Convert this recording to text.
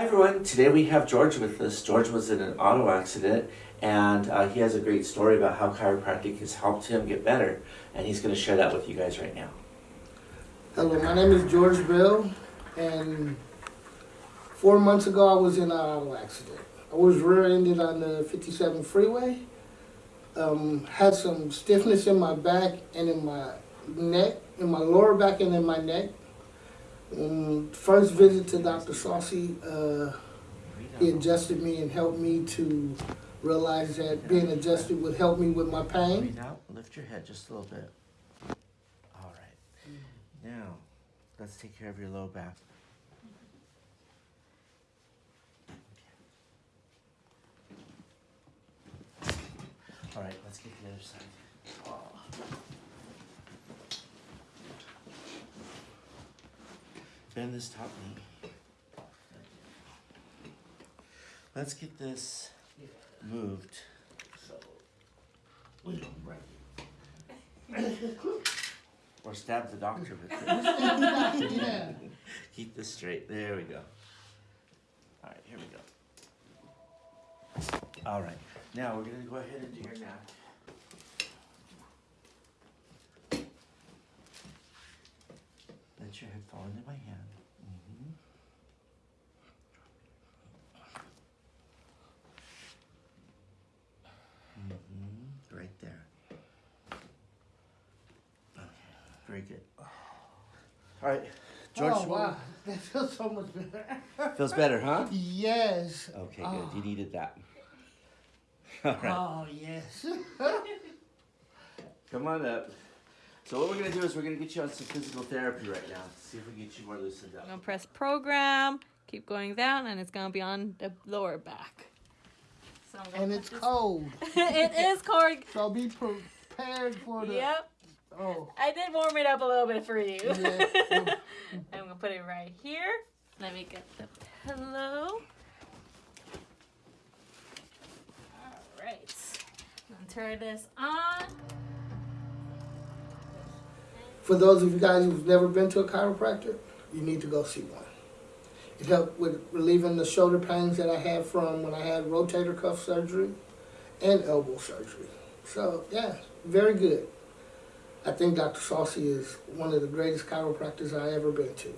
Hi everyone, today we have George with us. George was in an auto accident and uh, he has a great story about how chiropractic has helped him get better and he's going to share that with you guys right now. Hello, my name is George Bell, and four months ago I was in an auto accident. I was rear-ended on the 57 freeway. Um, had some stiffness in my back and in my neck, in my lower back and in my neck. First visit to Dr. Saucy, uh, he adjusted me and helped me to realize that being adjusted would help me with my pain. Breathe out, lift your head just a little bit. All right. Now, let's take care of your low back. All right, let's get the other side. Bend this top knee. Let's get this moved. So, we don't break. Or stab the doctor with it. Keep this straight. There we go. All right, here we go. All right, now we're gonna go ahead and do your neck. Let your head fall into my hand. Mm -hmm. Mm -hmm. Right there. Okay, very good. All right, George. oh, wow. That feels so much better. Feels better, huh? Yes. Okay, good. Oh. You needed that. All right, Oh, yes. come on up. So what we're gonna do is we're gonna get you on some physical therapy right now. See if we can get you more loosened up. I'm gonna press program, keep going down, and it's gonna be on the lower back. So I'm and it's this- cold. it is cold. So be prepared for the. Yep. Oh. I did warm it up a little bit for you. Yeah. I'm gonna put it right here. Let me get the pillow. Alright. Turn this on. For those of you guys who've never been to a chiropractor, you need to go see one. It helped with relieving the shoulder pains that I had from when I had rotator cuff surgery and elbow surgery. So, yeah, very good. I think Dr. Saucy is one of the greatest chiropractors I ever been to.